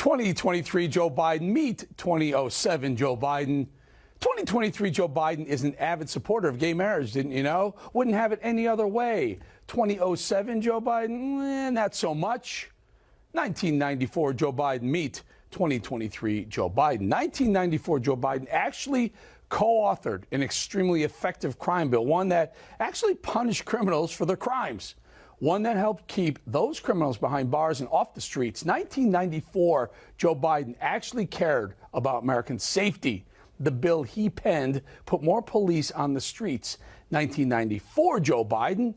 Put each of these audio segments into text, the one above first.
2023 Joe Biden meet 2007 Joe Biden. 2023 Joe Biden is an avid supporter of gay marriage, didn't you know? Wouldn't have it any other way. 2007 Joe Biden, eh, not so much. 1994 Joe Biden meet 2023 Joe Biden. 1994 Joe Biden actually co-authored an extremely effective crime bill, one that actually punished criminals for their crimes one that helped keep those criminals behind bars and off the streets. 1994, Joe Biden actually cared about American safety. The bill he penned put more police on the streets. 1994, Joe Biden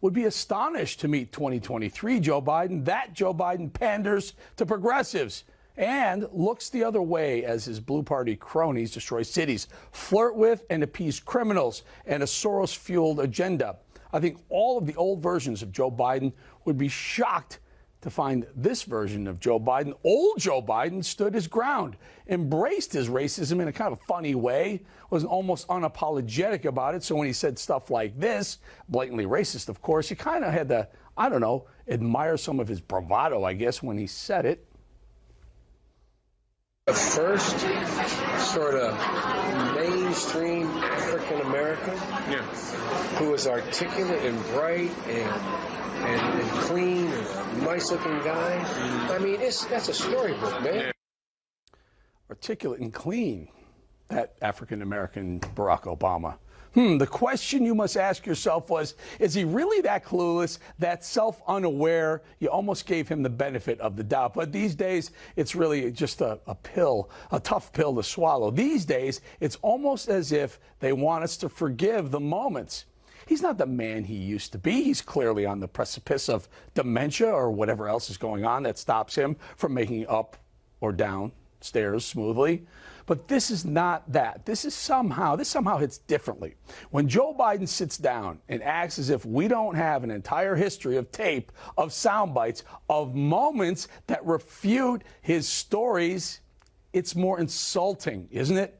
would be astonished to meet 2023 Joe Biden. That Joe Biden panders to progressives and looks the other way as his blue party cronies destroy cities, flirt with and appease criminals, and a Soros fueled agenda. I think all of the old versions of Joe Biden would be shocked to find this version of Joe Biden. Old Joe Biden stood his ground, embraced his racism in a kind of funny way, was almost unapologetic about it. So when he said stuff like this, blatantly racist, of course, you kind of had to, I don't know, admire some of his bravado, I guess, when he said it. The first sort of mainstream African American yeah. who was articulate and bright and, and, and clean and a nice looking guy. I mean, it's that's a storybook, man. Yeah. Articulate and clean, that African American Barack Obama. Hmm, the question you must ask yourself was Is he really that clueless, that self unaware? You almost gave him the benefit of the doubt. But these days, it's really just a, a pill, a tough pill to swallow. These days, it's almost as if they want us to forgive the moments. He's not the man he used to be. He's clearly on the precipice of dementia or whatever else is going on that stops him from making up or down stairs smoothly. But this is not that. This is somehow, this somehow hits differently. When Joe Biden sits down and acts as if we don't have an entire history of tape, of sound bites, of moments that refute his stories, it's more insulting, isn't it?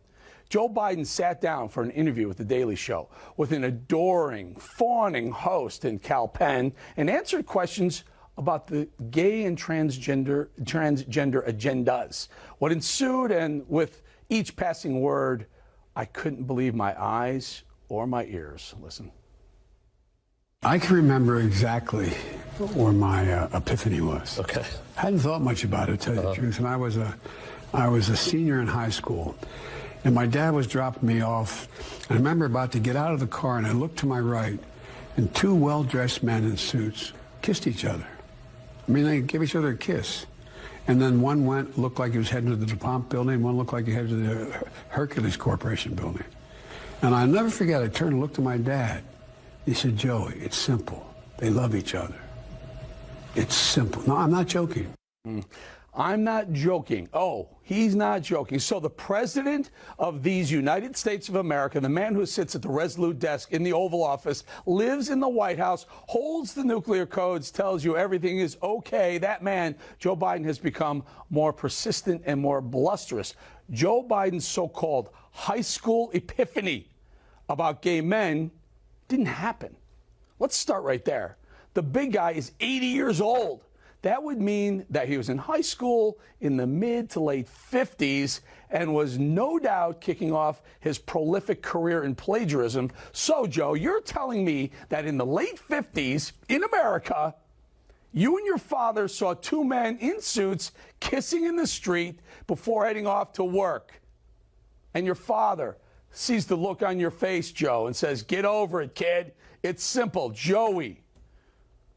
Joe Biden sat down for an interview with The Daily Show with an adoring, fawning host in Kal Penn and answered questions about the gay and transgender transgender agendas. What ensued, and with each passing word, I couldn't believe my eyes or my ears. Listen. I can remember exactly where my uh, epiphany was. Okay. I hadn't thought much about it, to tell you uh -huh. the uh-huh. truth. And I was a, I was a senior in high school, and my dad was dropping me off. I remember about to get out of the car, and I looked to my right, and two well-dressed men in suits kissed each other. I mean, they gave each other a kiss. And then one went, looked like he was heading to the DuPont building, one looked like he headed to the Hercules Corporation building. And I'll never forget, I turned and looked at my dad. He said, Joey, it's simple. They love each other. It's simple. No, I'm not joking. Mm. I'm not joking. Oh, he's not joking. So the president of these United States of America, the man who sits at the Resolute desk in the Oval Office, lives in the White House, holds the nuclear codes, tells you everything is okay. That man, Joe Biden, has become more persistent and more blusterous. Joe Biden's so-called high school epiphany about gay men didn't happen. Let's start right there. The big guy is 80 years old. That would mean that he was in high school in the mid to late 50s and was no doubt kicking off his prolific career in plagiarism. So, Joe, you're telling me that in the late 50s in America, you and your father saw two men in suits kissing in the street before heading off to work. And your father sees the look on your face, Joe, and says, Get over it, kid. It's simple. Joey.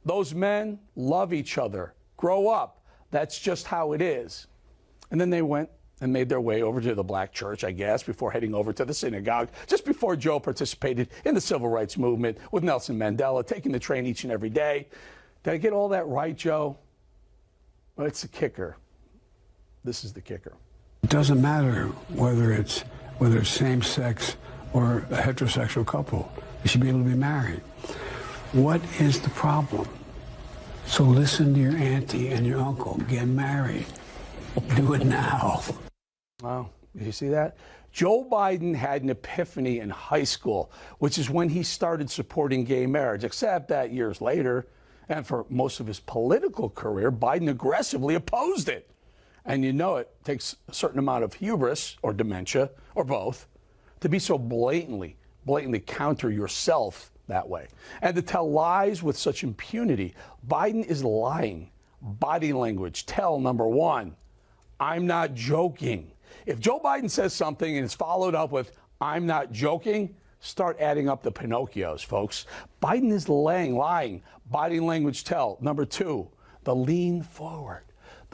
Those men love each other. Grow up. That's just how it is. And then they went and made their way over to the black church, I guess, before heading over to the synagogue, just before Joe participated in the civil rights movement with Nelson Mandela, taking the train each and every day. Did I get all that right, Joe? Well, it's the kicker. This is the kicker. It doesn't matter whether it's whether it's same sex or a heterosexual couple. They should be able to be married. What is the problem? So listen to your auntie and your uncle. Get married. Do it now. Wow. Did You see that? Joe Biden had an epiphany in high school, which is when he started supporting gay marriage, except that years later, and for most of his political career, Biden aggressively opposed it. And you know it takes a certain amount of hubris or dementia or both to be so blatantly, blatantly counter yourself that way. And to tell lies with such impunity. Biden is lying. Body language. Tell number one, I'm not joking. If Joe Biden says something and it's followed up with, I'm not joking, start adding up the Pinocchios, folks. Biden is laying, lying. Body language tell. Number two, the lean forward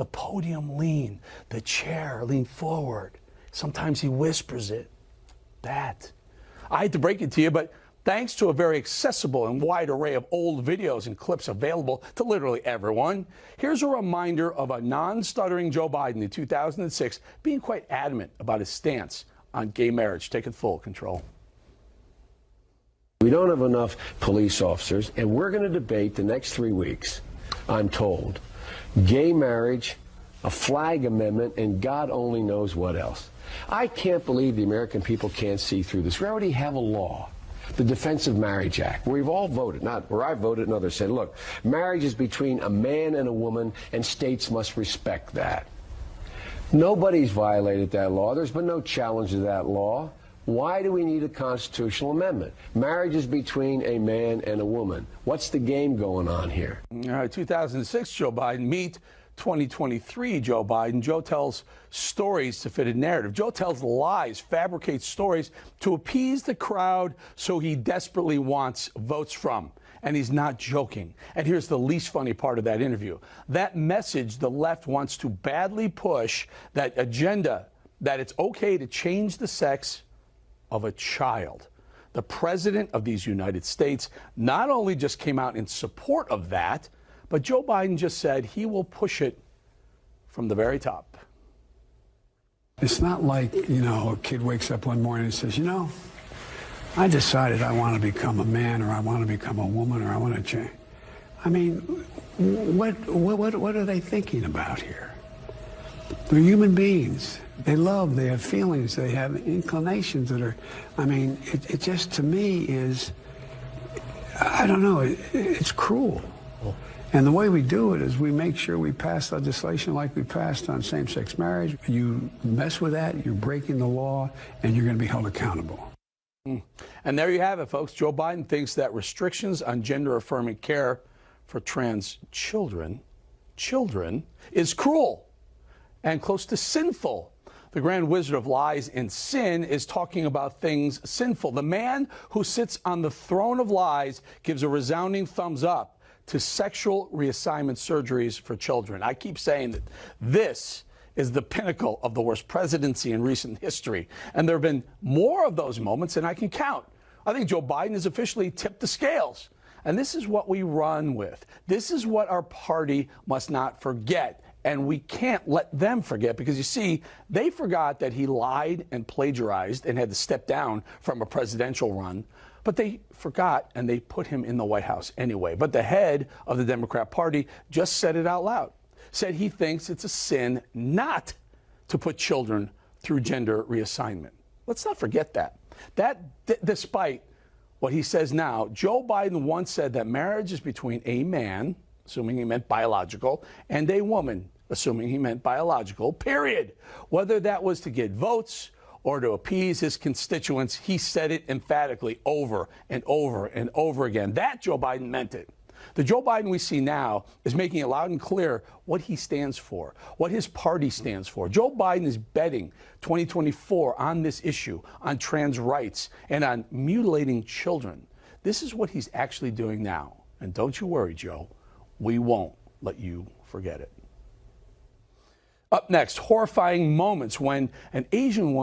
the podium lean, the chair lean forward. Sometimes he whispers it. That. I hate to break it to you, but thanks to a very accessible and wide array of old videos and clips available to literally everyone, here's a reminder of a non stuttering Joe Biden in 2006 being quite adamant about his stance on gay marriage, taking full control. We don't have enough police officers, and we're going to debate the next three weeks, I'm told, gay marriage, a flag amendment, and God only knows what else. I can't believe the American people can't see through this. We already have a law, the Defense of Marriage Act, where we've all voted, not where I voted and others said, look, marriage is between a man and a woman, and states must respect that. Nobody's violated that law. There's been no challenge to that law. Why do we need a constitutional amendment? Marriage is between a man and a woman. What's the game going on here? All right, 2006, Joe Biden. Meet 2023, Joe Biden. Joe tells stories to fit a narrative. Joe tells lies, fabricates stories to appease the crowd so he desperately wants votes from. And he's not joking. And here's the least funny part of that interview. That message the left wants to badly push, that agenda that it's okay to change the sex of a child. The president of these United States not only just came out in support of that, but Joe Biden just said he will push it from the very top. It's not like, you know, a kid wakes up one morning and says, you know, I decided I want to become a man or I want to become a woman or I want to change. I mean, what, what, what are they thinking about here? They're human beings. They love, they have feelings, they have inclinations that are, I mean, it, it just to me is, I don't know, it, it's cruel. And the way we do it is we make sure we pass legislation like we passed on same-sex marriage. You mess with that, you're breaking the law, and you're going to be held accountable. Hmm. And there you have it, folks. Joe Biden thinks that restrictions on gender-affirming care for trans children, children, is cruel and close to sinful. The grand wizard of lies and sin is talking about things sinful. The man who sits on the throne of lies gives a resounding thumbs up to sexual reassignment surgeries for children. I keep saying that this is the pinnacle of the worst presidency in recent history. And there have been more of those moments than I can count. I think Joe Biden has officially tipped the scales. And this is what we run with. This is what our party must not forget. And we can't let them forget because you see, they forgot that he lied and plagiarized and had to step down from a presidential run. But they forgot and they put him in the White House anyway. But the head of the Democrat Party just said it out loud, said he thinks it's a sin not to put children through gender reassignment. Let's not forget that. That, despite what he says now, Joe Biden once said that marriage is between a man, assuming he meant biological, and a woman, assuming he meant biological, period. Whether that was to get votes or to appease his constituents, he said it emphatically over and over and over again. That Joe Biden meant it. The Joe Biden we see now is making it loud and clear what he stands for, what his party stands for. Joe Biden is betting 2024 on this issue, on trans rights, and on mutilating children. This is what he's actually doing now. And don't you worry, Joe, we won't let you forget it. Up next, horrifying moments when an Asian woman